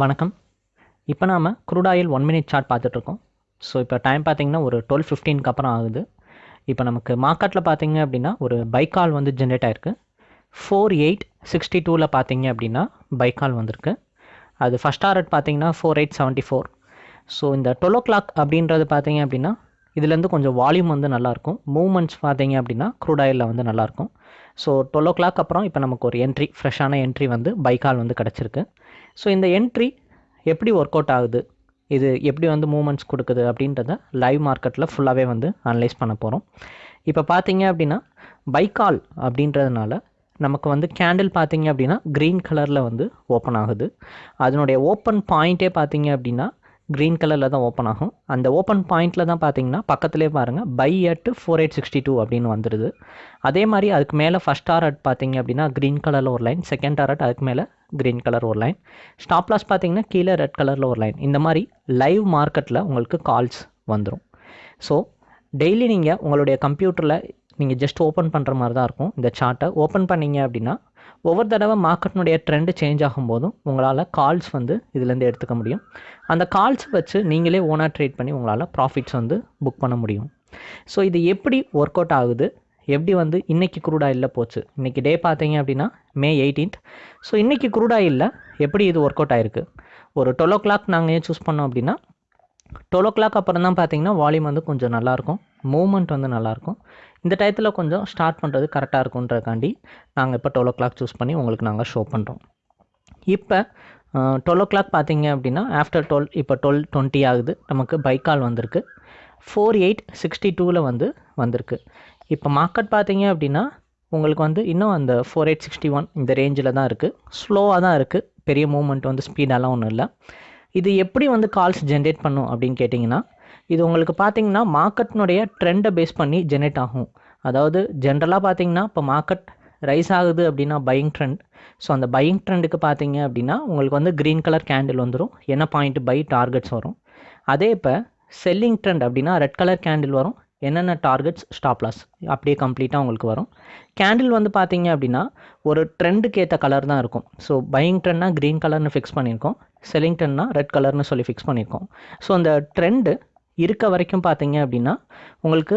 வணக்கம். இப்போ நாம் crude ஒன் மினிட் சார்ட் பார்த்துட்ருக்கோம். ஸோ இப்போ டைம் பார்த்தீங்கன்னா ஒரு டுவெல் ஃபிஃப்டீனுக்கு அப்புறம் ஆகுது. இப்போ நமக்கு மார்க்கெட்டில் பார்த்தீங்க அப்படின்னா ஒரு பைக்கால் வந்து ஜென்ரேட் ஆயிருக்கு. ஃபோர் எயிட் சிக்ஸ்டி டூவில் பார்த்தீங்க அப்படின்னா பைக்கால் வந்திருக்கு. அது ஃபஸ்ட் டாரட் பார்த்தீங்கன்னா four eight seventy four so இந்த டுவெல் ஓ கிளாக் அப்படின்றது பார்த்தீங்க அப்படின்னா இதுலேருந்து கொஞ்சம் வால்யூம் வந்து நல்லாயிருக்கும். மூவ்மெண்ட்ஸ் பார்த்தீங்க அப்படின்னா க்ரூட் ஆயிலில் வந்து நல்லாயிருக்கும். ஸோ டுவெல் ஓ கிளாக் அப்புறம் இப்போ நமக்கு ஒரு என்ட்ரி ஃப்ரெஷ்ஷான என்ட்ரி வந்து பைக்கால் வந்து கிடச்சிருக்கு. ஸோ இந்த என்ட்ரி எப்படி ஒர்க் அவுட் ஆகுது? இது எப்படி வந்து மூமெண்ட்ஸ் கொடுக்குது அப்படின்றத லைவ் மார்க்கெட்டில் ஃபுல்லாகவே வந்து அனலைஸ் பண்ண போகிறோம் இப்போ பார்த்தீங்க அப்படின்னா பைக்கால் அப்படின்றதுனால நமக்கு வந்து கேண்டில் பார்த்தீங்க அப்படின்னா க்ரீன் கலரில் வந்து ஓப்பன் ஆகுது. அதனுடைய ஓப்பன் பாயிண்ட்டே பார்த்தீங்க அப்படின்னா க்ரீன் கலரில் தான் ஓப்பன் ஆகும். அந்த ஓப்பன் பாயிண்ட்டில் தான் பார்த்தீங்கன்னா பக்கத்துலேயே பாருங்கள் buy at four eight sixty two அப்படின்னு வந்துடுது அதே மாதிரி அதுக்கு மேலே ஃபஸ்ட் டாரட் பார்த்தீங்க அப்படின்னா க்ரீன் கலரில் ஒரு லைன் செகண்ட் டாரட் அதுக்கு மேலே க்ரீன் கலர் ஒரு லைன் ஸ்டாப் லாஸ் பார்த்தீங்கன்னா கீழே ரெட் கலரில் ஒரு லைன் இந்த மாதிரி லைவ் மார்க்கெட்டில் உங்களுக்கு கால்ஸ் வந்துடும் ஸோ டெய்லி நீங்கள் உங்களுடைய கம்ப்யூட்டரில் நீங்கள் ஜஸ்ட் ஓப்பன் பண்ணுற மாதிரி தான் இருக்கும். இந்த சார்ட்டை ஓப்பன் பண்ணீங்க அப்படின்னா ஒவ்வொரு தடவை மார்க்கெட்னுடைய ட்ரெண்டு சேஞ்ச் ஆகும்போதும் உங்களால் கால்ஸ் வந்து இதுலேருந்து எடுத்துக்க முடியும். அந்த கால்ஸ் வச்சு நீங்களே ஓனாக ட்ரேட் பண்ணி உங்களால் ப்ராஃபிட்ஸ் வந்து புக் பண்ண முடியும். ஸோ இது எப்படி ஒர்க் அவுட் ஆகுது? எப்படி வந்து இன்றைக்கி க்ரூட் இல்லை போச்சு? இன்றைக்கி டே பார்த்தீங்க அப்படின்னா மே எயிட்டீன்த் ஸோ இன்றைக்கி க்ரூட் இல்லை எப்படி இது ஒர்க் அவுட் ஆயிருக்கு? ஒரு டுவெல் ஓ கிளாக் நாங்கள் ஏன் சூஸ் பண்ணோம் அப்படின்னா டுவெல் ஓ கிளாக் அப்புறம் தான் பார்த்தீங்கன்னா வால்யூம் வந்து கொஞ்சம் நல்லாயிருக்கும் மூமெண்ட் வந்து நல்லாயிருக்கும் இந்த டயத்தில் கொஞ்சம் ஸ்டார்ட் பண்ணுறது கரெக்டாக இருக்குன்றதுக்காண்டி நாங்கள் இப்போ டுவெல் ஓ கிளாக் சூஸ் பண்ணி உங்களுக்கு நாங்கள் ஷோ பண்ணுறோம் இப்போ டுவெல் ஓ கிளாக் பார்த்தீங்க அப்படின்னா ஆஃப்டர் டுவெல் இப்போ டுவெல் டுவெண்ட்டி ஆகுது. நமக்கு பைக்கால் வந்திருக்கு. ஃபோர் எயிட் சிக்ஸ்டி டூவில் வந்து வந்திருக்கு. இப்போ மார்க்கெட் பார்த்தீங்க அப்படின்னா உங்களுக்கு வந்து இன்னும் அந்த ஃபோர் எயிட் சிக்ஸ்டி ஒன் இந்த ரேஞ்சில் தான் இருக்குது ஸ்லோவாக தான் இருக்குது பெரிய மூமெண்ட் வந்து ஸ்பீடெல்லாம் ஒன்றும் இல்லை. இது எப்படி வந்து கால்ஸ் ஜென்ரேட் பண்ணும் அப்படின்னு கேட்டிங்கன்னா இது உங்களுக்கு பார்த்தீங்கன்னா மார்க்கெட்னுடைய ட்ரெண்டை பேஸ் பண்ணி ஜென்ரேட் ஆகும். அதாவது ஜென்ரலாக பார்த்தீங்கன்னா இப்போ மார்க்கெட் ரைஸ் ஆகுது அப்படின்னா பையிங் ட்ரெண்ட் ஸோ அந்த பையிங் ட்ரெண்டுக்கு பார்த்தீங்க அப்படின்னா உங்களுக்கு வந்து க்ரீன் கலர் கேண்டில் வந்துடும் என்ன பாயிண்ட் பை டார்கெட்ஸ் வரும். அதே இப்போ செல்லிங் ட்ரெண்ட் அப்படின்னா ரெட் கலர் கேண்டில் வரும். என்னென்ன டார்கெட்ஸ் ஸ்டாப் லாஸ் அப்படியே கம்ப்ளீட்டாக உங்களுக்கு வரும். கேண்டில் வந்து பார்த்தீங்க அப்படின்னா ஒரு ட்ரெண்டுக்கு ஏற்ற கலர் தான் இருக்கும். ஸோ பையிங் ட்ரெண்ட்னா க்ரீன் கலர்னு ஃபிக்ஸ் பண்ணியிருக்கோம். செல்லிங் ட்ரெண்ட்னா ரெட் கலர்னு சொல்லி ஃபிக்ஸ் பண்ணியிருக்கோம். ஸோ அந்த ட்ரெண்டு இருக்க வரைக்கும் பார்த்தீங்க அப்படின்னா உங்களுக்கு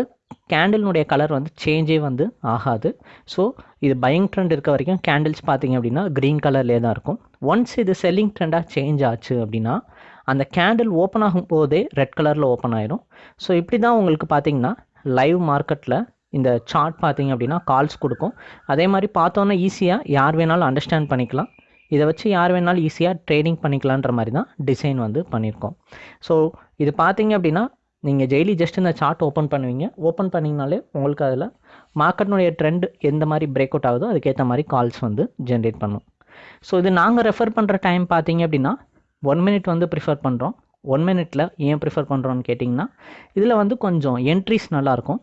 கேண்டில்னுடைய கலர் வந்து சேஞ்சே வந்து ஆகாது. ஸோ இது பையிங் ட்ரெண்ட் இருக்க வரைக்கும் கேண்டில்ஸ் பார்த்தீங்க அப்படின்னா க்ரீன் கலர்லேயே தான் இருக்கும். ஒன்ஸ் இது செல்லிங் ட்ரெண்டாக சேஞ்ச் ஆச்சு அப்படின்னா அந்த கேண்டில் ஓப்பன் ஆகும் போதே ரெட் கலரில் ஓப்பன் ஆயிரும். ஸோ இப்படி தான் உங்களுக்கு பார்த்தீங்கன்னா லைவ் மார்க்கெட்டில் இந்த சார்ட் பார்த்தீங்க அப்படின்னா கால்ஸ் கொடுக்கும். அதே மாதிரி பார்த்தோன்னா ஈஸியாக யார் வேணாலும் அண்டர்ஸ்டாண்ட் பண்ணிக்கலாம். இதை வச்சு யார் வேணாலும் ஈஸியாக ட்ரேடிங் பண்ணிக்கலான்ற மாதிரி தான் டிசைன் வந்து பண்ணியிருக்கோம். ஸோ இது பார்த்தீங்க அப்படின்னா நீங்கள் டெய்லி ஜஸ்ட் இந்த சார்ட் ஓப்பன் பண்ணுவீங்க. ஓப்பன் பண்ணிங்கனாலே உங்களுக்கு அதில் மார்க்கெட்னுடைய ட்ரெண்ட் எந்த மாதிரி பிரேக் அவுட் ஆகுதோ அதுக்கேற்ற மாதிரி கால்ஸ் வந்து ஜென்ரேட் பண்ணும். ஸோ இது நாங்கள் ரெஃபர் பண்ணுற டைம் பார்த்தீங்க அப்படின்னா ஒன் மினிட் வந்து ப்ரிஃபர் பண்ணுறோம் ஒன் மினிட்டில் ஏன் ப்ரிஃபர் பண்ணுறோன்னு கேட்டிங்கன்னா இதில் வந்து கொஞ்சம் என்ட்ரிஸ் நல்லாயிருக்கும்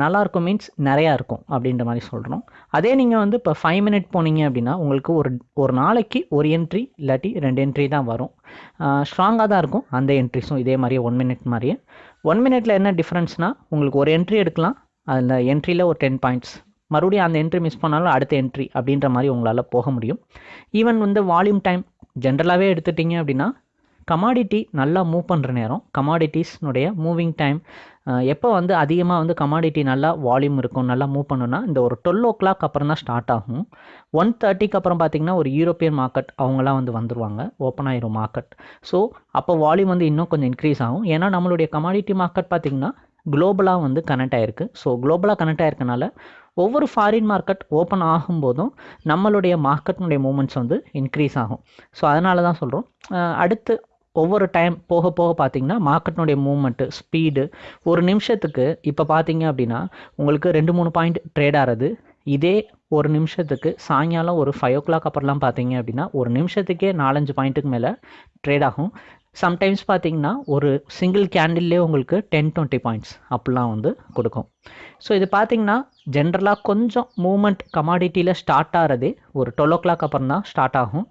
நல்லாயிருக்கும் மீன்ஸ் நிறையா இருக்கும் அப்படின்ற மாதிரி சொல்கிறோம் அதே நீங்கள் வந்து இப்போ ஃபைவ் மினிட் போனீங்க அப்படின்னா உங்களுக்கு ஒரு ஒரு நாளைக்கு ஒரு என்ட்ரி இல்லாட்டி ரெண்டு என்ட்ரி தான் வரும். ஸ்ட்ராங்காக தான் இருக்கும் அந்த என்ட்ரிஸும் இதே மாதிரியே ஒன் மினிட் மாதிரியே. ஒன் மினிட்ல என்ன டிஃப்ரென்ஸ்னால் உங்களுக்கு ஒரு என்ட்ரி எடுக்கலாம் அதில் என்ட்ரியில் ஒரு டென் பாயிண்ட்ஸ் மறுபடியும் அந்த என்ட்ரி மிஸ் பண்ணாலும் அடுத்த என்ட்ரி அப்படின்ற மாதிரி உங்களால் போக முடியும். ஈவன் வந்து வால்யூம் டைம் ஜென்ரலாகவே எடுத்துட்டிங்க அப்படின்னா கமாடிட்டி நல்லா மூவ் பண்ணுற நேரம் கமாடிட்டிஸ்னுடைய மூவிங் டைம் எப்போ வந்து அதிகமாக வந்து கமாடிட்டி நல்லா வால்யூம் இருக்கும் நல்லா மூவ் பண்ணுன்னா இந்த ஒரு டுவெல் ஓ கிளாக் அப்புறம் தான் ஸ்டார்ட் ஆகும். ஒன் தேர்ட்டிக்கு அப்புறம் பார்த்திங்கன்னா ஒரு யூரோப்பியன் மார்க்கெட் அவங்களாம் வந்து வந்துருவாங்க. ஓப்பன் ஆயிரும் மார்க்கெட் ஸோ அப்போ வால்யூம் வந்து இன்னும் கொஞ்சம் இன்க்ரீஸ் ஆகும். ஏன்னா நம்மளுடைய கமாடிட்டி மார்க்கெட் பார்த்திங்கன்னா குளோபலாக வந்து கனெக்ட் ஆகிருக்கு ஸோ குளோபலாக கனெக்ட் ஆயிருக்கனால ஒவ்வொரு ஃபாரின் மார்க்கெட் ஓப்பன் ஆகும்போதும் நம்மளுடைய மார்க்கெட்டினுடைய மூமெண்ட்ஸ் வந்து இன்க்ரீஸ் ஆகும். ஸோ அதனால தான் சொல்கிறோம் அடுத்து ஒவ்வொரு டைம் போக போக பார்த்தீங்கன்னா மார்க்கெட்னுடைய மூவ்மெண்ட்டு ஸ்பீடு ஒரு நிமிஷத்துக்கு இப்போ பார்த்தீங்க அப்படின்னா உங்களுக்கு ரெண்டு மூணு பாயிண்ட் ட்ரேட் ஆகிறது இதே ஒரு நிமிஷத்துக்கு சாயங்காலம் ஒரு ஃபைவ் ஓ கிளாக் அப்புறம்லாம் பார்த்தீங்க அப்படின்னா ஒரு நிமிஷத்துக்கே நாலஞ்சு பாயிண்ட்டுக்கு மேலே ட்ரேட் ஆகும். சம்டைம்ஸ் பார்த்தீங்கன்னா ஒரு சிங்கிள் கேண்டில்லே உங்களுக்கு டென் டுவெண்ட்டி பாயிண்ட்ஸ் அப்படிலாம் வந்து கொடுக்கும். ஸோ இது பார்த்தீங்கன்னா ஜென்ரலாக கொஞ்சம் மூமெண்ட் கமாடிட்டியில் ஸ்டார்ட் ஆகிறதே ஒரு டுவெல் ஓ கிளாக் அப்புறம் தான் ஸ்டார்ட் ஆகும்.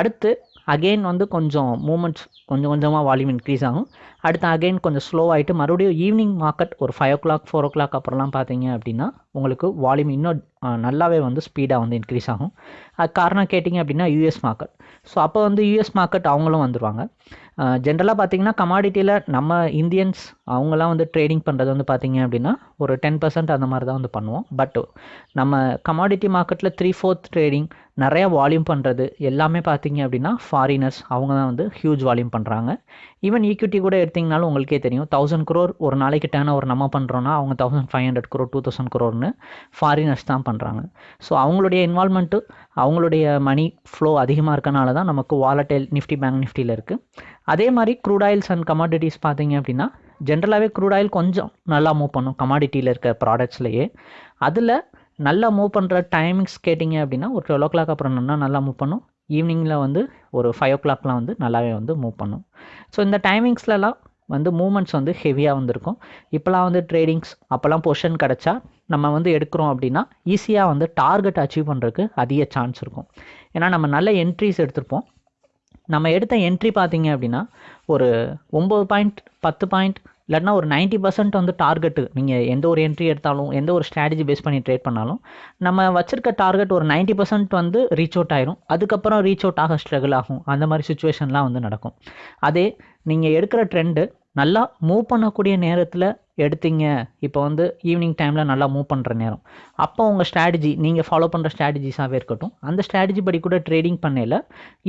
அடுத்து அகெயின் வந்து கொஞ்சம் மூமெண்ட்ஸ் கொஞ்சம் கொஞ்சமாக வால்யூம் இன்க்ரீஸ் ஆகும். அடுத்து அகெயின் கொஞ்சம் ஸ்லோ ஆகிட்டு மறுபடியும் ஈவினிங் மார்க்கெட் ஒரு five o'clock four o'clock அப்புறம்லாம் பார்த்தீங்க அப்படின்னா உங்களுக்கு வால்யூம் இன்னும் நல்லாவே வந்து ஸ்பீடாக வந்து இன்க்ரீஸ் ஆகும். அது காரணம் கேட்டிங்க அப்படின்னா யூஎஸ் மார்க்கெட் ஸோ அப்போ வந்து யூஎஸ் மார்க்கெட் அவங்களும் வந்துடுவாங்க ஜென்ரலாக பார்த்தீங்கன்னா கமாடிட்டியில் நம்ம இந்தியன்ஸ் அவங்களாம் வந்து ட்ரேடிங் பண்ணுறது வந்து பார்த்தீங்க அப்படின்னா ஒரு டென் பர்சன்ட் அந்த மாதிரி தான் வந்து பண்ணுவோம். பட் நம்ம கமாடிட்டி மார்க்கெட்டில் த்ரீ ஃபோர்த் ட்ரேடிங் நிறையா வால்யூம் பண்ணுறது எல்லாமே பார்த்தீங்க அப்படின்னா ஃபாரினர்ஸ் அவங்க தான் வந்து ஹியூஜ் வால்யூம் பண்ணுறாங்க ஈவன் ஈக்விட்டி கூட எடுத்திங்கனாலும் உங்களுக்கே தெரியும். தௌசண்ட் குரோர் ஒரு நாளைக்கு டேர்ன் ஒரு நம்ம பண்ணுறோன்னா அவங்க thousand five hundred crore two thousand குரோர்னு foreigners தான் பண்ணுறாங்க ஸோ அவங்களுடைய இன்வால்மெண்ட்டு அவங்களுடைய மணி ஃப்ளோ அதிகமாக இருக்கனால தான் நமக்கு வாலட்டைல் நிஃப்டி பேங்க் நிஃப்டியில் இருக்குது அதே மாதிரி க்ரூட் ஆயில்ஸ் அண்ட் கமாடிட்டிஸ் பார்த்தீங்க அப்படின்னா ஜென்ரலாகவே க்ரூட் ஆயில் கொஞ்சம் நல்லா மூவ் பண்ணும். கமாடிட்டியில் இருக்க ப்ராடக்ட்ஸ்லையே அதில் நல்லா மூவ் பண்ணுற டைமிங்ஸ் கேட்டிங்க அப்படின்னா ஒரு டுவெல் ஓ கிளாக் அப்புறம் நல்லா மூவ் பண்ணும். ஈவினிங்கில் வந்து ஒரு ஃபைவ் ஓ கிளாக்லாம் வந்து நல்லாவே வந்து மூவ் பண்ணும். ஸோ இந்த டைமிங்ஸ்லலாம் வந்து மூமெண்ட்ஸ் வந்து ஹெவியாக வந்திருக்கும். இப்போலாம் வந்து ட்ரேடிங்ஸ் அப்போல்லாம் பொஷன் கிடச்சா நம்ம வந்து எடுக்கிறோம் அப்படின்னா ஈஸியாக வந்து டார்கெட் அச்சீவ் பண்ணுறதுக்கு அதிக சான்ஸ் இருக்கும். ஏன்னா நம்ம நல்ல என்ட்ரிஸ் எடுத்திருப்போம். நம்ம எடுத்த என்ட்ரி பார்த்தீங்க அப்படின்னா ஒரு ஒம்பது பாயிண்ட் பத்து பாயிண்ட் இல்லைன்னா ஒரு நைன்ட்டி பர்சன்ட் வந்து டார்கெட்டு நீங்கள் எந்த ஒரு என்ட்ரி எடுத்தாலும் எந்த ஒரு ஸ்ட்ராட்டஜி பேஸ் பண்ணி ட்ரேட் பண்ணாலும் நம்ம வச்சிருக்க டார்கெட் ஒரு நைன்ட்டி பர்சன்ட் வந்து ரீச் அவுட் ஆயிரும். அதுக்கப்புறம் ரீச் அவுட் ஆக ஸ்ட்ரகிள் ஆகும். அந்த மாதிரி சுச்சுவேஷன்லாம் வந்து நடக்கும். அதே நீங்கள் எடுக்கிற ட்ரெண்டு நல்லா மூவ் பண்ணக்கூடிய நேரத்தில் எடுத்தீங்க. இப்போ வந்து ஈவினிங் டைமில் நல்லா மூவ் பண்ணுற நேரம். அப்போ உங்கள் ஸ்ட்ராட்டஜி நீங்கள் ஃபாலோ பண்ணுற ஸ்ட்ராட்டஜிஸாகவே இருக்கட்டும். அந்த ஸ்ட்ராட்டஜி படி கூட ட்ரேடிங் பண்ணல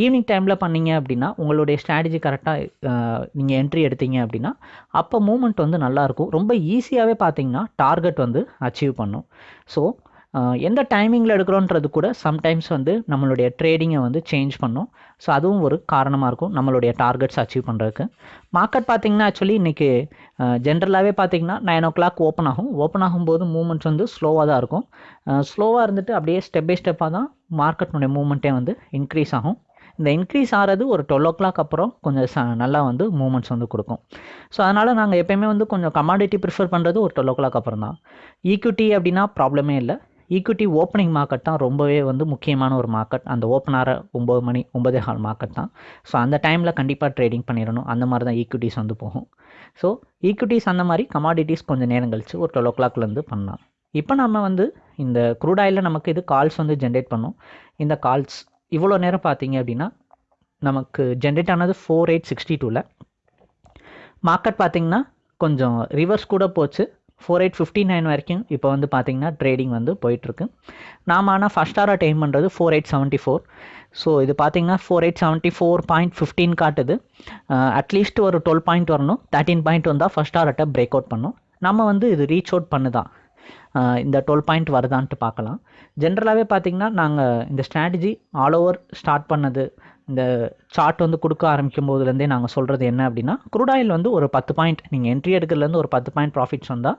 ஈவினிங் டைமில் பண்ணீங்க அப்படின்னா உங்களுடைய ஸ்ட்ராட்டஜி கரெக்டாக நீங்கள் என்ட்ரி எடுத்தீங்க அப்படின்னா அப்போ மூமெண்ட் வந்து நல்லாயிருக்கும் ரொம்ப ஈஸியாகவே பார்த்தீங்கன்னா டார்கெட் வந்து அச்சீவ் பண்ணும். ஸோ எந்த டைமிங்கில் எடுக்கிறோன்றது கூட சம்டைம்ஸ் வந்து நம்மளுடைய ட்ரேடிங்கை வந்து சேஞ்ச் பண்ணும். ஸோ அதுவும் ஒரு காரணமாக இருக்கும் நம்மளுடைய டார்கெட்ஸ் அச்சீவ் பண்ணுறதுக்கு மார்க்கெட் பார்த்திங்கன்னா ஆக்சுவலி இன்றைக்கி ஜென்ரலாகவே பார்த்திங்கன்னா நைன் ஓ கிளாக் ஓப்பன் ஆகும். ஓப்பன் ஆகும்போது மூமெண்ட்ஸ் வந்து ஸ்லோவாக தான் இருக்கும். ஸ்லோவாக இருந்துட்டு அப்படியே ஸ்டெப் பை ஸ்டெப்பாக தான் மார்க்கெட்னுடைய மூமெண்ட்டே வந்து இன்க்ரீஸ் ஆகும். இந்த இன்க்ரீஸ் ஆகிறது ஒரு டுவெல் ஓ கிளாக் அப்புறம் கொஞ்சம் ச நல்லா வந்து மூமெண்ட்ஸ் வந்து கொடுக்கும். ஸோ அதனால் நாங்கள் எப்போயுமே வந்து கொஞ்சம் கமாடிட்டி ப்ரிஃபர் பண்ணுறது ஒரு டுவெல் ஓ கிளாக் அப்புறம் தான். ஈக்விட்டி அப்படின்னா ப்ராப்ளமே இல்லை. ஈக்விட்டி ஓப்பனிங் மார்க்கெட் தான் ரொம்பவே வந்து முக்கியமான ஒரு மார்க்கெட் அந்த ஓப்பன் ஆகிற ஒம்பது மணி ஒம்பதே ஹால் மார்க்கெட் தான். ஸோ அந்த டைமில் கண்டிப்பாக ட்ரேடிங் பண்ணிடணும். அந்த மாதிரி தான் ஈக்விட்டிஸ் வந்து போகும். ஸோ ஈக்விட்டிஸ் அந்த மாதிரி கமாடிட்டிஸ் கொஞ்சம் நேரம் கழித்து ஒரு டுவெல் ஓ கிளாக்லேருந்து பண்ணலாம். இப்போ நம்ம வந்து இந்த க்ரூட் ஆயிலில் நமக்கு இது கால்ஸ் வந்து ஜென்ரேட் பண்ணும். இந்த கால்ஸ் இவ்வளோ நேரம் பார்த்தீங்க அப்படின்னா நமக்கு ஜென்ரேட் ஆனது ஃபோர் எயிட் சிக்ஸ்டி டூவில் மார்க்கெட் பார்த்திங்கன்னா கொஞ்சம் ரிவர்ஸ் கூட போச்சு. ஃபோர் எயிட் ஃபிஃப்டி நைன் வரைக்கும் இப்போ வந்து பார்த்தீங்கன்னா ட்ரேடிங் வந்து போயிட்டுருக்கு. நாம் ஆனால் ஃபஸ்ட் ஆராக டைம் பண்ணுறது four eight seventy four so இது பார்த்தீங்கன்னா four eight seventy four point fifteen காட்டுது அட்லீஸ்ட் ஒரு டுவெல் பாயிண்ட் வரணும். தேர்ட்டின் பாயிண்ட் வந்தால் ஃபஸ்ட் ஆர்ட்டை பிரேக் அவுட் பண்ணும். நம்ம வந்து இது ரீச் அவுட் பண்ணுதான். இந்த டுவெல் பாயிண்ட் வருதான்ட்டு பார்க்கலாம். ஜென்ரலாகவே பார்த்திங்கன்னா நாங்கள் இந்த ஸ்ட்ராட்டஜி ஆல் ஓவர் ஸ்டார்ட் பண்ணது. இந்த சார்ட் வந்து கொடுக்க ஆரம்பிக்கும் போதுலேருந்தே நாங்கள் சொல்கிறது என்ன அப்படின்னா குரூட் ஆயில் வந்து ஒரு பத்து பாயிண்ட் நீங்கள் என்ட்ரி எடுக்கிறதுலேருந்து ஒரு பத்து பாயிண்ட் ப்ராஃபிட்ஸ் வந்தால்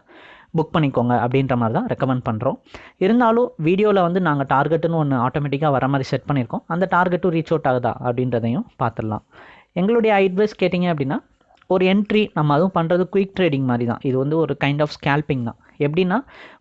புக் பண்ணிக்கோங்க அப்படின்ற மாதிரி தான் ரெக்கமெண்ட் பண்ணுறோம் இருந்தாலும் வீடியோவில் வந்து நாங்கள் டார்கெட்டுன்னு ஒன்று ஆட்டோமேட்டிக்காக வர மாதிரி செட் பண்ணியிருக்கோம். அந்த டார்கெட்டும் ரீச் அவுட் ஆகுதா அப்படின்றதையும் பார்த்துடலாம். எங்களுடைய அட்வைஸ் கேட்டிங்க அப்படின்னா ஒரு என்ட்ரி நம்ம அதுவும் பண்ணுறது குயிக் ட்ரேடிங் மாதிரி தான் இது வந்து ஒரு கைண்ட் ஆஃப் ஸ்கேல்பிங் தான். எப்படின்னா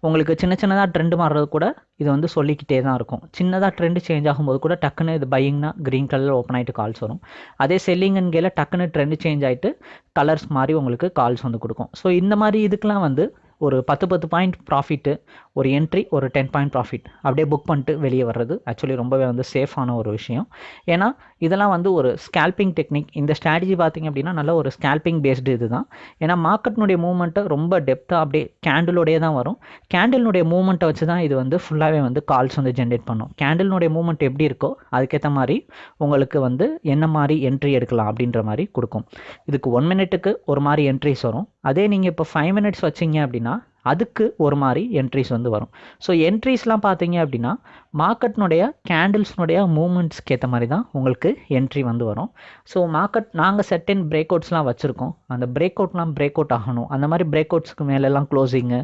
உங்களுக்கு சின்ன சின்னதாக ட்ரெண்டு மாறுறது கூட இது வந்து சொல்லிக்கிட்டே தான் இருக்கும். சின்னதாக ட்ரெண்டு சேஞ்ச் ஆகும்போது கூட டக்குன்னு இது பையிங்னா க்ரீன் கலர் ஓப்பன் ஆகிட்டு கால்ஸ் வரும். அதே செல்லிங்கன் கேல டக்குன்னு ட்ரெண்டு சேஞ்ச் ஆகிட்டு கலர்ஸ் மாதிரி உங்களுக்கு கால்ஸ் வந்து கொடுக்கும். ஸோ இந்த மாதிரி இதுக்கெலாம் வந்து ஒரு பத்து பத்து பாயிண்ட் ப்ராஃபிட்டு ஒரு என்ட்ரி ஒரு டென் பாயிண்ட் ப்ராஃபிட் அப்படியே புக் பண்ணிட்டு வெளியே வர்றது ஆக்சுவலி ரொம்பவே வந்து சேஃபான ஒரு விஷயம். ஏன்னா இதெல்லாம் வந்து ஒரு ஸ்கேல்பிங் டெக்னிக் இந்த ஸ்ட்ராட்டஜி பார்த்திங்க அப்படின்னா நல்ல ஒரு ஸ்கேல்பிங் பேஸ்டு இது தான் ஏன்னா மார்க்கெட்னுடைய மூவ்மெண்ட்டை ரொம்ப டெப்த்தாக அப்படியே கேண்டிலோடைய தான் வரும். கேண்டிலுடைய மூவ்மெண்ட்டை வச்சு தான் இது வந்து ஃபுல்லாகவே வந்து கால்ஸ் வந்து ஜென்ரேட் பண்ணும். கேண்டிலுடைய மூவ்மெண்ட் எப்படி இருக்கோ அதுக்கேற்ற மாதிரி உங்களுக்கு வந்து என்ன மாதிரி என்ட்ரி எடுக்கலாம் அப்படின்ற மாதிரி கொடுக்கும். இதுக்கு ஒன் மினிட்டுக்கு ஒரு மாதிரி என்ட்ரிஸ் வரும். அதே நீங்கள் இப்போ ஃபைவ் மினிட்ஸ் வச்சிங்க அப்படின்னா அதுக்கு ஒரு மாதிரி என்ட்ரிஸ் வந்து வரும். ஸோ என்ட்ரிஸ்லாம் பார்த்தீங்க அப்படின்னா மார்க்கெட்னுடைய கேண்டில்ஸ்னுடைய மூமெண்ட்ஸ்க்கு ஏற்ற மாதிரி தான் உங்களுக்கு என்ட்ரி வந்து வரும். ஸோ மார்க்கெட் நாங்கள் செட்டின் பிரேக் அவுட்ஸ்லாம் வச்சுருக்கோம். அந்த பிரேக் அவுட்லாம் பிரேக் அவுட் ஆகணும். அந்த மாதிரி பிரேக் அவுட்ஸ்க்கு மேலெல்லாம் க்ளோசிங்கு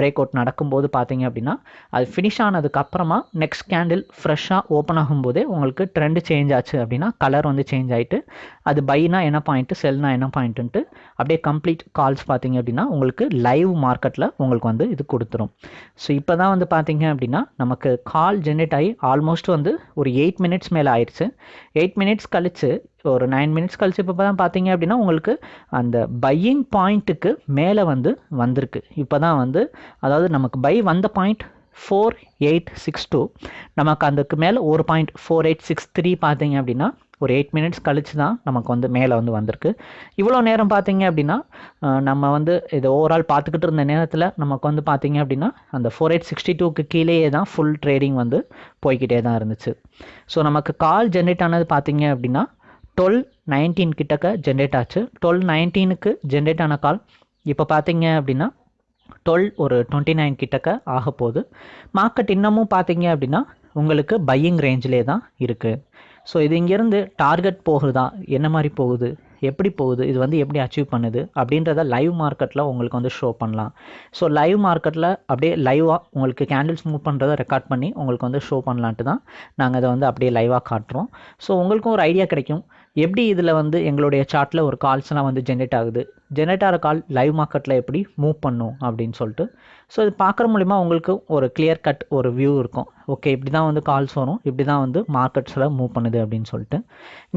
பிரேக் அவுட் நடக்கும்போது பார்த்தீங்க அப்படின்னா அது ஃபினிஷ் ஆனதுக்கப்புறமா நெக்ஸ்ட் கேண்டில் ஃப்ரெஷ்ஷாக ஓப்பன் ஆகும்போதே உங்களுக்கு ட்ரெண்டு சேஞ்ச் ஆச்சு அப்படின்னா கலர் வந்து சேஞ்ச் ஆகிட்டு அது பைனா என்ன பாயிண்ட்டு செல்னா என்ன பாயிண்ட்டுன்ட்டு அப்படியே கம்ப்ளீட் கால்ஸ் பார்த்தீங்க அப்படின்னா உங்களுக்கு லைவ் மார்க்கெட்டில் உங்களுக்கு வந்து இது கொடுத்துரும். ஸோ இப்போ தான் வந்து பார்த்தீங்க அப்படின்னா நமக்கு கால் கால் ஜென்ரேட் ஆகி ஆல்மோஸ்ட் வந்து ஒரு எயிட் மினிட்ஸ் மேலே ஆயிடுச்சு எயிட் மினிட்ஸ் கழிச்சு ஒரு நைன் மினிட்ஸ் கழிச்சு இப்போ தான் பார்த்தீங்க அப்படின்னா உங்களுக்கு அந்த பையிங் பாயிண்ட்டுக்கு மேலே வந்து வந்திருக்கு. இப்போ தான் வந்து அதாவது நமக்கு பை வந்த point four eight six two நமக்கு அதுக்கு மேலே ஒரு point four eight six three பார்த்தீங்க அப்படின்னா ஒரு எயிட் மினிட்ஸ் கழிச்சு தான் நமக்கு வந்து மேலே வந்து வந்திருக்கு. இவ்வளோ நேரம் பார்த்தீங்க அப்படின்னா நம்ம வந்து இது ஓவரால் பார்த்துக்கிட்டு இருந்த நேரத்தில் நமக்கு வந்து பார்த்தீங்க அப்படின்னா அந்த ஃபோர் எயிட் சிக்ஸ்டி டூக்கு கீழேயே தான் ஃபுல் ட்ரேடிங் வந்து போய்கிட்டே தான் இருந்துச்சு. ஸோ நமக்கு கால் ஜென்ரேட் ஆனது பார்த்தீங்க அப்படின்னா டுவெல் நைன்டீன் கிட்டக்க ஜென்ரேட் ஆச்சு. டுவெல் நைன்டீனுக்கு ஜென்ரேட் ஆன கால் இப்போ பார்த்தீங்க அப்படின்னா டுவெல் ஒரு டுவெண்ட்டி நைன் கிட்டக்க ஆக போகுது மார்க்கெட் இன்னமும் பார்த்தீங்க அப்படின்னா உங்களுக்கு பையிங் ரேஞ்சிலே தான் இருக்குது ஸோ இது இங்கேருந்து டார்கெட் போகுதா? என்ன மாதிரி போகுது? எப்படி போகுது? இது வந்து எப்படி அச்சீவ் பண்ணுது? அப்படின்றத லைவ் மார்க்கெட்டில் உங்களுக்கு வந்து ஷோ பண்ணலாம். ஸோ லைவ் மார்க்கெட்டில் அப்படியே லைவாக உங்களுக்கு கேண்டில்ஸ் மூவ் பண்ணுறதை ரெக்கார்ட் பண்ணி உங்களுக்கு வந்து ஷோ பண்ணலான்ட்டு தான் நாங்கள் அதை வந்து அப்படியே லைவாக காட்டுறோம். ஸோ உங்களுக்கும் ஒரு ஐடியா கிடைக்கும். எப்படி இதில் வந்து எங்களுடைய சார்ட்டில் ஒரு கால்ஸ்லாம் வந்து ஜென்ரேட் ஆகுது? ஜெனரேட்டாக கால் லைவ் மார்க்கெட்டில் எப்படி மூவ் பண்ணும் அப்படின்னு சொல்லிட்டு ஸோ இது பார்க்குற மூலிமா உங்களுக்கு ஒரு கிளியர் கட் ஒரு வியூ இருக்கும். ஓகே இப்படி தான் வந்து கால்ஸ் வரும் இப்படி தான் வந்து மார்க்கெட்ஸில் மூவ் பண்ணுது அப்படின்னு சொல்லிட்டு.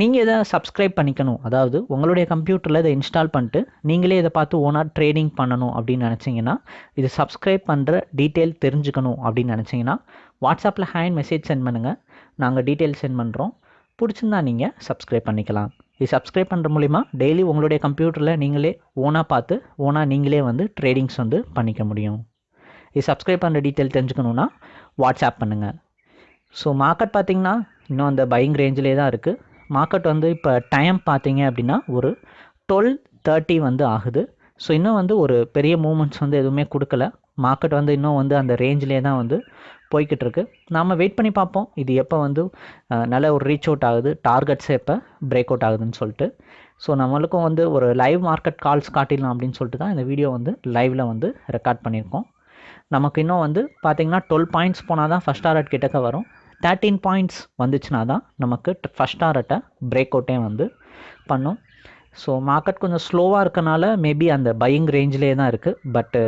நீங்கள் இதை சப்ஸ்கிரைப் பண்ணிக்கணும். அதாவது உங்களுடைய கம்ப்யூட்டரில் இதை இன்ஸ்டால் பண்ணிட்டு நீங்களே இதை பார்த்து ஓனாக ட்ரேடிங் பண்ணணும் அப்படின்னு நினச்சிங்கன்னா இது சப்ஸ்கிரைப் பண்ணுற டீட்டெயில் தெரிஞ்சுக்கணும் அப்படின்னு நினச்சிங்கன்னா வாட்ஸ்அப்பில் ஹேண்ட் மெசேஜ் சென்ட் பண்ணுங்கள் நாங்கள் டீட்டெயில் சென்ட் பண்ணுறோம் பிடிச்சிருந்தா நீங்கள் சப்ஸ்கிரைப் பண்ணிக்கலாம். இது சப்ஸ்கிரைப் பண்ணுற மூலிமா டெய்லி உங்களுடைய கம்ப்யூட்டரில் நீங்களே ஓனாக பார்த்து ஓனாக நீங்களே வந்து ட்ரேடிங்ஸ் வந்து பண்ணிக்க முடியும். இது சப்ஸ்கிரைப் பண்ணுற டீட்டெயில் தெரிஞ்சுக்கணுன்னா வாட்ஸ்அப் பண்ணுங்கள் ஸோ மார்க்கெட் பார்த்தீங்கன்னா இன்னும் அந்த பையிங் ரேஞ்சிலே தான் இருக்குது மார்க்கெட் வந்து இப்போ டைம் பார்த்தீங்க அப்படின்னா ஒரு டுவெல் தேர்ட்டி வந்து ஆகுது. ஸோ இன்னும் வந்து ஒரு பெரிய மூமெண்ட்ஸ் வந்து எதுவுமே கொடுக்கல. மார்க்கெட் வந்து இன்னும் வந்து அந்த ரேஞ்சிலே தான் வந்து போய்கிட்டு இருக்கு நாம் வெயிட் பண்ணி பார்ப்போம். இது எப்போ வந்து நல்ல ஒரு ரீச் அவுட் ஆகுது டார்கெட்ஸே எப்போ பிரேக் அவுட் ஆகுதுன்னு சொல்லிட்டு. ஸோ நம்மளுக்கும் வந்து ஒரு லைவ் மார்க்கெட் கால்ஸ் காட்டிடலாம் அப்படின்னு சொல்லிட்டு தான் இந்த வீடியோ வந்து லைவில் வந்து ரெக்கார்ட் பண்ணியிருக்கோம். நமக்கு இன்னும் வந்து பார்த்தீங்கன்னா டுவெல் பாயிண்ட்ஸ் போனால் தான் ஃபஸ்ட் டாரட் கிட்டக்க வரும். தேர்ட்டீன் பாயிண்ட்ஸ் வந்துச்சுன்னா தான் நமக்கு ஃபஸ்ட் டாரட்டை பிரேக் அவுட்டே வந்து பண்ணும். ஸோ மார்க்கெட் கொஞ்சம் ஸ்லோவாக இருக்கனால மேபி அந்த பையிங் ரேஞ்சிலே தான் இருக்குது பட்டு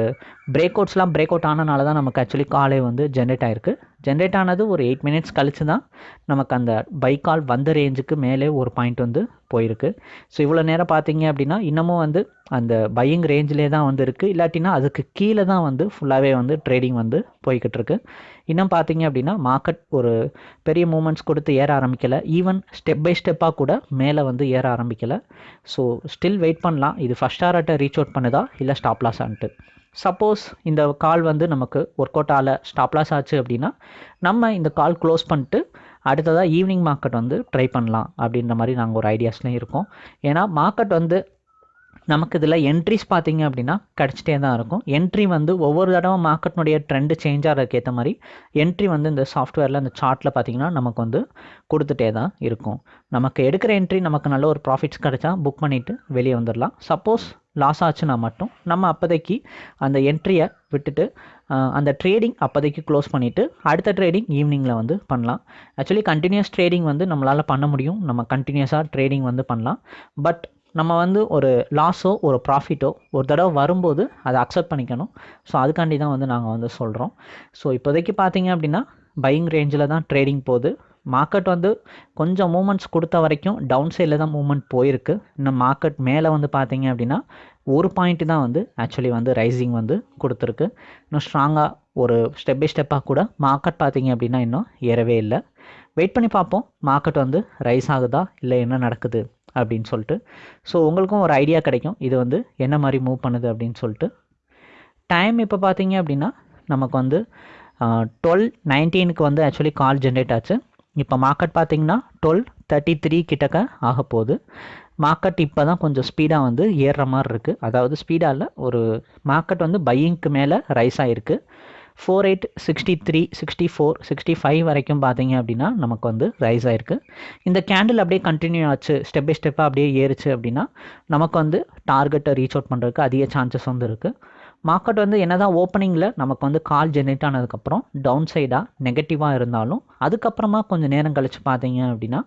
பிரேக் அவுட்ஸ்லாம் பிரேக் அவுட் ஆனனால தான் நமக்கு ஆக்சுவலி காலே வந்து ஜென்ரேட் ஆயிருக்கு. ஜென்ரேட் ஆனது ஒரு எயிட் மினிட்ஸ் கழிச்சு தான் நமக்கு அந்த பைக்கால் வந்த ரேஞ்சுக்கு மேலே ஒரு பாயிண்ட் வந்து போயிருக்கு. ஸோ இவ்வளோ நேரம் பார்த்தீங்க அப்படின்னா இன்னமும் வந்து அந்த பையிங் ரேஞ்சிலே தான் வந்து இருக்குது இல்லாட்டினா அதுக்கு கீழே தான் வந்து ஃபுல்லாகவே வந்து ட்ரேடிங் வந்து போய்கிட்டு இருக்கு. இன்னும் பார்த்தீங்க அப்படின்னா மார்க்கெட் ஒரு பெரிய மூமெண்ட்ஸ் கொடுத்து ஏற ஆரம்பிக்கலை. ஈவன் ஸ்டெப் பை ஸ்டெப்பாக கூட மேலே வந்து ஏற ஆரம்பிக்கலை. ஸோ ஸ்டில் வெயிட் பண்ணலாம். இது ஃபஸ்ட் ஆர்ட்டை ரீச் அவுட் பண்ணுதா? இல்லை ஸ்டாப் ஆன்ட்டு சப்போஸ் இந்த கால் வந்து நமக்கு ஒர்க் அவுட் ஆகல ஸ்டாப் லாஸ் ஆச்சு அப்படின்னா நம்ம இந்த கால் க்ளோஸ் பண்ணிட்டு அடுத்ததாக ஈவினிங் மார்க்கெட் வந்து ட்ரை பண்ணலாம் அப்படின்ற மாதிரி நாங்கள் ஒரு ஐடியாஸ்லேயும் இருக்கோம். ஏன்னா மார்க்கெட் வந்து நமக்கு இதில் என்ட்ரிஸ் பார்த்தீங்க அப்படின்னா கிடச்சிட்டே தான் இருக்கும். என்ட்ரி வந்து ஒவ்வொரு தடவை மார்க்கெட்னுடைய ட்ரெண்டு சேஞ்ச் ஆகிறதுக்கு ஏற்ற மாதிரி என்ட்ரி வந்து இந்த சாஃப்ட்வேரில் அந்த சார்ட்டில் பார்த்தீங்கன்னா நமக்கு வந்து கொடுத்துட்டே தான் இருக்கும். நமக்கு எடுக்கிற என்ட்ரி நமக்கு நல்ல ஒரு ப்ராஃபிட்ஸ் கிடைச்சா புக் பண்ணிவிட்டு வெளியே வந்துடலாம் சப்போஸ் லாஸ் ஆச்சுன்னா மட்டும் நம்ம அப்போதைக்கு அந்த என்ட்ரியை விட்டுட்டு அந்த ட்ரேடிங் அப்போதைக்கு க்ளோஸ் பண்ணிவிட்டு அடுத்த ட்ரேடிங் ஈவினிங்கில் வந்து பண்ணலாம். ஆக்சுவலி கண்டினியூஸ் ட்ரேடிங் வந்து நம்மளால் பண்ண முடியும். நம்ம கண்டினியூஸாக ட்ரேடிங் வந்து பண்ணலாம். பட் நம்ம வந்து ஒரு லாஸோ ஒரு ப்ராஃபிட்டோ ஒரு தடவை வரும்போது அதை அக்செப்ட் பண்ணிக்கணும். ஸோ அதுக்காண்டி தான் வந்து நாங்கள் வந்து சொல்கிறோம் ஸோ இப்போதைக்கு பார்த்தீங்க அப்படின்னா பையிங் ரேஞ்சில் தான் ட்ரேடிங் போகுது. மார்க்கெட் வந்து கொஞ்சம் மூமெண்ட்ஸ் கொடுத்த வரைக்கும் டவுன் சைடில் தான் மூமெண்ட் போயிருக்கு. இன்னும் மார்க்கெட் மேலே வந்து பார்த்தீங்க அப்படின்னா ஒரு பாயிண்ட் தான் வந்து ஆக்சுவலி வந்து ரைசிங் வந்து கொடுத்துருக்கு. இன்னும் ஸ்ட்ராங்காக ஒரு ஸ்டெப் பை ஸ்டெப்பாக கூட மார்க்கெட் பார்த்தீங்க அப்படின்னா இன்னும் ஏறவே இல்லை. வெயிட் பண்ணி பார்ப்போம். மார்க்கெட் வந்து ரைஸ் ஆகுதா இல்லை என்ன நடக்குது அப்படின்னு சொல்லிட்டு. ஸோ உங்களுக்கும் ஒரு ஐடியா கிடைக்கும். இது வந்து என்ன மாதிரி மூவ் பண்ணுது அப்படின்னு சொல்லிட்டு. டைம் இப்போ பார்த்தீங்க அப்படின்னா நமக்கு வந்து டுவெல் நைன்டீனுக்கு வந்து ஆக்சுவலி கால் ஜென்ரேட் ஆச்சு. இப்போ மார்க்கெட் பார்த்தீங்கன்னா டுவெல் தேர்ட்டி த்ரீ கிட்டக்க ஆக போகுது. மார்க்கெட் இப்போ தான் கொஞ்சம் ஸ்பீடாக வந்து ஏறுற மாதிரி இருக்குது அதாவது ஸ்பீடாக இல்லை ஒரு மார்க்கெட் வந்து பையிங்க்கு மேலே ரைஸ் ஆகிருக்கு four eight sixty three sixty four sixty five வரைக்கும் பார்த்தீங்க அப்படின்னா நமக்கு வந்து ரைஸ் ஆயிருக்கு. இந்த கேண்டில் அப்படியே கண்டினியூ ஆச்சு. ஸ்டெப் பை ஸ்டெப்பாக அப்படியே ஏறுச்சு அப்படின்னா நமக்கு வந்து டார்கெட்டை ரீச் அவுட் பண்ணுறதுக்கு அதிக சான்சஸ் வந்து இருக்குது மார்க்கெட் வந்து என்னதான் ஓப்பனிங்கில் நமக்கு வந்து கால் ஜென்ரேட் ஆனதுக்கப்புறம் டவுன் சைடாக நெகட்டிவாக இருந்தாலும் அதுக்கப்புறமா கொஞ்சம் நேரம் கழித்து பார்த்தீங்க அப்படின்னா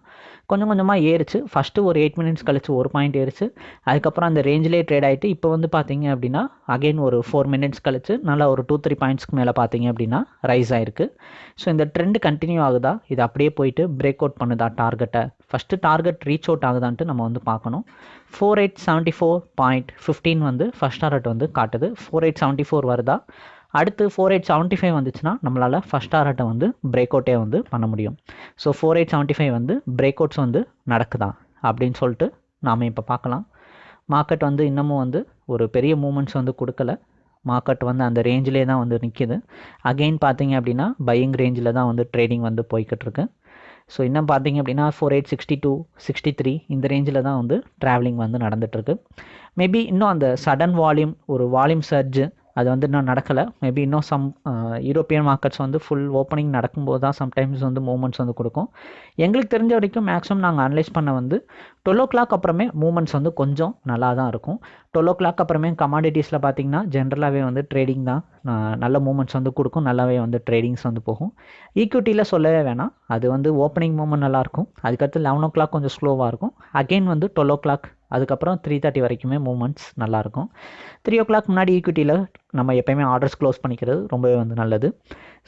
கொஞ்சம் கொஞ்சமாக ஏறிச்சு. ஃபஸ்ட்டு ஒரு எயிட் மினிட்ஸ் கழிச்சு ஒரு பாயிண்ட் ஏறிச்சு. அதுக்கப்புறம் அந்த ரேஞ்சிலே ட்ரேட் ஆகிட்டு இப்போ வந்து பார்த்தீங்க அப்படின்னா அகைன் ஒரு ஃபோர் மினிட்ஸ் கழிச்சு நல்லா ஒரு டூ த்ரீ பாயிண்ட்ஸ்க்கு மேலே பார்த்தீங்க அப்படின்னா ரைஸ் ஆயிருக்கு. ஸோ இந்த ட்ரெண்ட் கண்டினியூ ஆகுதா? இது அப்படியே போயிட்டு பிரேக் அவுட் பண்ணுதா டார்கெட்டை ஃபஸ்ட்டு டார்கெட் ரீச் அவுட் ஆகுதான்ட்டு நம்ம வந்து பார்க்கணும். Four eight seventy four point fifteen வந்து ஃபஸ்ட் டார்கெட் வந்து காட்டுது. ஃபோர் எயிட் செவன்ட்டி ஃபோர் வருதா? அடுத்து ஃபோர் எயிட் செவன்ட்டி ஃபைவ் வந்துச்சுன்னா நம்மளால் ஃபஸ்ட் டார்கெட்டை வந்து பிரேக் அவுட்டே வந்து பண்ண முடியும். So four eight seventy five வந்து பிரேக் அவுட்ஸ் வந்து நடக்குதா? அப்படின்னு சொல்லிட்டு நாம் இப்போ பார்க்கலாம். மார்க்கெட் வந்து இன்னமும் வந்து ஒரு பெரிய மூமெண்ட்ஸ் வந்து கொடுக்கல. மார்க்கெட் வந்து அந்த ரேஞ்சிலே தான் வந்து நிற்கிது அகெயின் பார்த்தீங்க அப்படின்னா பையிங் ரேஞ்சில் தான் வந்து ட்ரேடிங் வந்து போய்கிட்டு இருக்கு. ஸோ இன்னும் பார்த்தீங்க அப்படின்னா four eight sixty two sixty three இந்த ரேஞ்சில் தான் வந்து ட்ராவலிங் வந்து நடந்துகிட்ருக்கு மேபி இன்னும் அந்த சடன் வால்யூம் ஒரு வால்யூம் சர்ஜு அது வந்து இன்னும் நடக்கலை. மேபி இன்னும் சம் யூரோப்பியன் மார்க்கெட்ஸ் வந்து ஃபுல் ஓப்பனிங் நடக்கும்போது தான் சம்டைம்ஸ் வந்து மூமெண்ட்ஸ் வந்து கொடுக்கும். எங்களுக்கு தெரிஞ்ச வரைக்கும் மேக்ஸிமம் நாங்கள் அனலைஸ் பண்ண வந்து டுவெல் ஓ கிளாக் அப்புறமே மூமெண்ட்ஸ் வந்து கொஞ்சம் நல்லா தான் இருக்கும். டுவெல் ஓ கிளாக் அப்புறமே கமாடிட்டிஸில் பார்த்தீங்கன்னா ஜென்ரலாகவே வந்து ட்ரேடிங் தான் நல்ல மூமெண்ட்ஸ் வந்து கொடுக்கும். நல்லாவே வந்து ட்ரேடிங்ஸ் வந்து போகும். ஈக்விட்டியில் சொல்லவே வேணாம். அது வந்து ஓப்பனிங் மூமெண்ட் நல்லாயிருக்கும் அதுக்கடுத்து லெவன் ஓ கிளாக் கொஞ்சம் ஸ்லோவாக இருக்கும். அகெயின் வந்து டுவெல் ஓ கிளாக் அதுக்கப்புறம் த்ரீ தேர்ட்டி வரைக்குமே மூமெண்ட்ஸ் நல்லாயிருக்கும். த்ரீ ஓ கிளாக் முன்னாடி ஈக்விட்டியில் நம்ம எப்போயுமே ஆர்டர்ஸ் க்ளோஸ் பண்ணிக்கிறது ரொம்பவே வந்து நல்லது.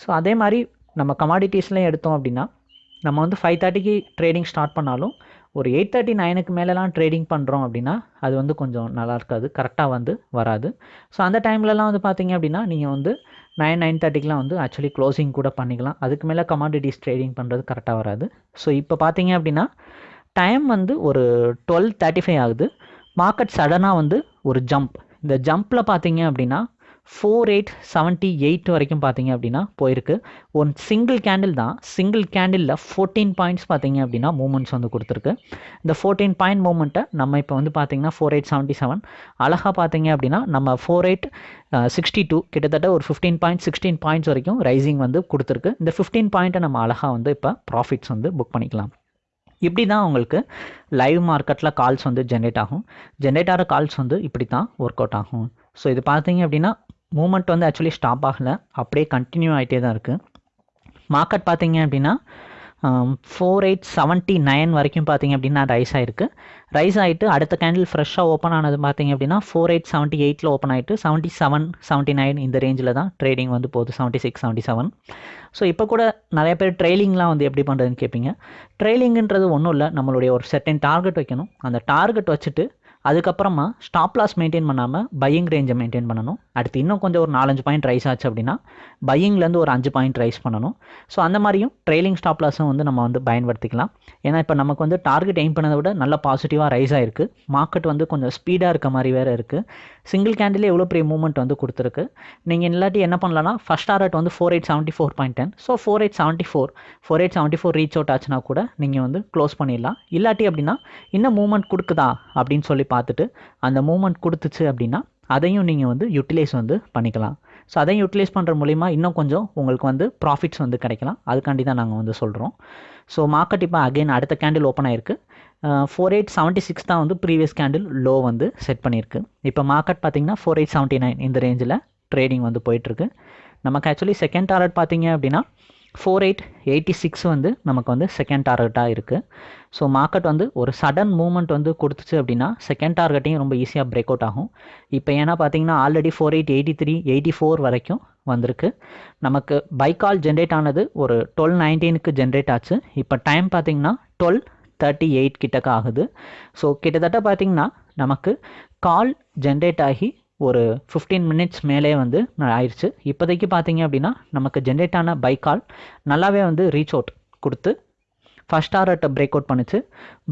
ஸோ அதே மாதிரி நம்ம கமாடிட்டிஸ்லேயும் எடுத்தோம் அப்படின்னா நம்ம வந்து ஃபைவ் தேர்ட்டிக்கு ட்ரேடிங் ஸ்டார்ட் பண்ணாலும் ஒரு எயிட் தேர்ட்டி நைனுக்கு மேலெலாம் ட்ரேடிங் பண்ணுறோம் அப்படின்னா அது வந்து கொஞ்சம் நல்லா இருக்காது கரெக்டாக வந்து வராது. ஸோ அந்த டைம்லலாம் வந்து பார்த்தீங்க அப்படின்னா நீங்கள் வந்து நைன் நைன் தேர்ட்டிக்கெலாம் வந்து ஆக்சுவலி க்ளோசிங் கூட பண்ணிக்கலாம். அதுக்கு மேலே கமாடிட்டிஸ் ட்ரேடிங் பண்ணுறது கரெக்டாக வராது. ஸோ இப்போ பார்த்தீங்க அப்படின்னா டைம் வந்து ஒரு டுவெல் தேர்ட்டி ஃபைவ் ஆகுது மார்க்கெட் சடனாக வந்து ஒரு ஜம்ப் இந்த ஜம்ப்பில் பார்த்தீங்க அப்படின்னா ஃபோர் எயிட் செவன்ட்டி எயிட் வரைக்கும் பார்த்தீங்க அப்படின்னா போயிருக்கு. ஒன் சிங்கிள் கேண்டில் தான். சிங்கிள் கேண்டிலில் ஃபோர்டீன் பாயிண்ட்ஸ் பார்த்தீங்க அப்படின்னா மூமெண்ட்ஸ் வந்து கொடுத்துருக்கு. இந்த ஃபோர்டீன் பாயிண்ட் மூமெண்ட்டை நம்ம இப்போ வந்து பார்த்தீங்கன்னா ஃபோர் எயிட் செவன்ட்டி செவன் அழகாக பார்த்தீங்க அப்படின்னா நம்ம ஃபோர் எயிட் சிக்ஸ்டி டூ கிட்டத்தட்ட ஒரு ஃபிஃப்டீன் பாயிண்ட் சிக்ஸ்டீன் பாயிண்ட்ஸ் வரைக்கும் ரைசிங் வந்து கொடுத்துருக்கு. இந்த ஃபிஃப்டீன் பாயிண்ட்டை நம்ம அழகாக வந்து இப்போ ப்ராஃபிட்ஸ் வந்து புக் பண்ணிக்கலாம். இப்படி தான் உங்களுக்கு லைவ் மார்க்கெட்டில் கால்ஸ் வந்து ஜென்ரேட் ஆகும். ஜென்ரேட் ஆகிற கால்ஸ் வந்து இப்படி தான் ஒர்க் அவுட் ஆகும். ஸோ இது பார்த்தீங்க அப்படின்னா மூமெண்ட் வந்து ஆக்சுவலி ஸ்டாப் ஆகலை. அப்படியே கண்டினியூ ஆகிட்டே தான் இருக்குது மார்க்கெட் பார்த்தீங்க அப்படின்னா ஃபோர் எயிட் செவன்ட்டி நைன் வரைக்கும் பார்த்தீங்க அப்படின்னா ரைஸ் ஆகிருக்கு ரைஸ் ஆகிட்டு அடுத்த கேண்டில் ஃப்ரெஷ்ஷாக ஓப்பன் ஆனது பார்த்தீங்க அப்படின்னா ஃபோர் எயிட் செவன்ட்டி எயிட்டில் ஓப்பன் ஆகிட்டு செவன்ட்டி செவன் செவன்ட்டி நைன் இந்த ரேஞ்சில் தான் ட்ரேடிங் வந்து போகுது seventy six seventy seven so இப்போ கூட நிறைய பேர் ட்ரெயிலிங்லாம் வந்து எப்படி பண்ணுறதுன்னு கேட்பீங்க. ட்ரெயிலிங்கன்றது ஒன்றும் இல்லை நம்மளுடைய ஒரு செட்டன் டார்கெட் வைக்கணும். அந்த டார்கெட் வச்சுட்டு அதுக்கப்புறமா ஸ்டாப் லாஸ் மெயின்டைன் பண்ணாமல் பையிங் ரேஞ்சை மெயின்டைன் பண்ணணும். அடுத்து இன்னும் கொஞ்சம் ஒரு நாலஞ்சு பாயிண்ட் ரைஸ் ஆச்சு அப்படின்னா பையிங்லேருந்து ஒரு அஞ்சு பாயிண்ட் ரைஸ் பண்ணணும். ஸோ அந்த மாதிரியும் ட்ரெயிலிங் ஸ்டாப் லாஸும் வந்து நம்ம வந்து பயன்படுத்திக்கலாம். ஏன்னா இப்போ நமக்கு வந்து டார்கெட் எய்ம் பண்ணதை விட நல்ல பாசிட்டிவாக ரைஸ் ஆகிருக்கு மார்க்கெட் வந்து கொஞ்சம் ஸ்பீடாக இருக்க மாதிரி வேறு இருக்குது சிங்கிள் கேண்டிலே எவ்வளோ பெரிய மூவ்மெண்ட் வந்து கொடுத்துருக்கு? நீங்கள் இல்லாட்டி என்ன பண்ணலாம்னா ஃபஸ்ட் டார்கெட் வந்து four eight seventy four point ten so four eight seventy four four eight seventy four reach out ஆச்சுன்னா கூட நீங்கள் வந்து க்ளோஸ் பண்ணிடலாம். இல்லாட்டி அப்படின்னா இன்னும் மூவ்மெண்ட் கொடுக்குதா அப்படின்னு சொல்லி பார்த்துட்டு அந்த மூமெண்ட் கொடுத்துச்சு அப்படின்னா அதையும் நீங்கள் வந்து யூட்டிலைஸ் வந்து பண்ணிக்கலாம். ஸோ அதையும் யூட்டிலைஸ் பண்ணுற மூலிமா இன்னும் கொஞ்சம் உங்களுக்கு வந்து ப்ராஃபிட்ஸ் வந்து கிடைக்கலாம். அதுக்காண்டி தான் நாங்கள் வந்து சொல்கிறோம் ஸோ மார்க்கெட் இப்போ அகைன் அடுத்த கேண்டில் ஓப்பன் ஆயிருக்கு. ஃபோர் எயிட் செவன்ட்டி சிக்ஸ் தான் வந்து ப்ரீவியஸ் கேண்டில் லோ வந்து செட் பண்ணியிருக்கு. இப்போ மார்க்கெட் பார்த்தீங்கன்னா ஃபோர் எயிட் செவன்ட்டி நைன் இந்த ரேஞ்சில் ட்ரேடிங் வந்து போயிட்டுருக்கு. நமக்கு ஆக்சுவலி செகண்ட் டார்கெட் பார்த்தீங்க அப்படின்னா ஃபோர் எயிட் எயிட்டி சிக்ஸ் வந்து நமக்கு வந்து செகண்ட் டார்கெட்டாக இருக்குது ஸோ மார்க்கெட் வந்து ஒரு சடன் மூவ்மெண்ட் வந்து கொடுத்துச்சு அப்படின்னா செகண்ட் டார்கெட்டையும் ரொம்ப ஈஸியாக பிரேக் அவுட் ஆகும். இப்போ ஏன்னா பார்த்தீங்கன்னா already four eight eighty three eighty four வரைக்கும் வந்திருக்கு. நமக்கு பைக்கால் ஜென்ரேட் ஆனது ஒரு டுவெல் நைன்டீனுக்கு ஜென்ரேட் ஆச்சு. இப்போ டைம் பார்த்தீங்கன்னா டுவெல் தேர்ட்டி எயிட் கிட்டக்க ஆகுது. ஸோ கிட்டத்தட்ட பார்த்திங்கன்னா நமக்கு கால் ஜென்ரேட் ஆகி ஒரு ஃபிஃப்டீன் மினிட்ஸ் மேலே வந்து ஆயிடுச்சு இப்போதைக்கு பார்த்தீங்க அப்படின்னா நமக்கு ஜென்ரேட் ஆன பை கால் நல்லாவே வந்து ரீச் அவுட் கொடுத்து ஃபஸ்ட் டாரட்டை பிரேக் அவுட் பண்ணிச்சு.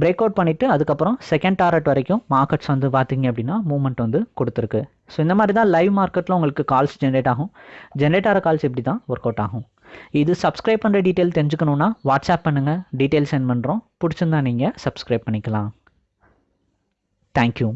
பிரேக் அவுட் பண்ணிவிட்டு அதுக்கப்புறம் செகண்ட் டாரட் வரைக்கும் மார்க்கெட்ஸ் வந்து பார்த்தீங்க அப்படின்னா மூவ்மெண்ட் வந்து கொடுத்துருக்கு. ஸோ இந்த மாதிரி தான் லைவ் மார்க்கெட்டில் உங்களுக்கு கால்ஸ் ஜென்ரேட் ஆகும். ஜென்ரேட் ஆகிற கால்ஸ் இப்படி தான் ஒர்க் அவுட் ஆகும்? இது சப்ஸ்கிரைப் பண்ணுற டீட்டெயில் தெரிஞ்சுக்கணுன்னா வாட்ஸ்அப் பண்ணுங்கள் டீட்டெயில் சென்ட் பண்ணுறோம் பிடிச்சிருந்தா நீங்கள் சப்ஸ்கிரைப் பண்ணிக்கலாம். தேங்க்யூ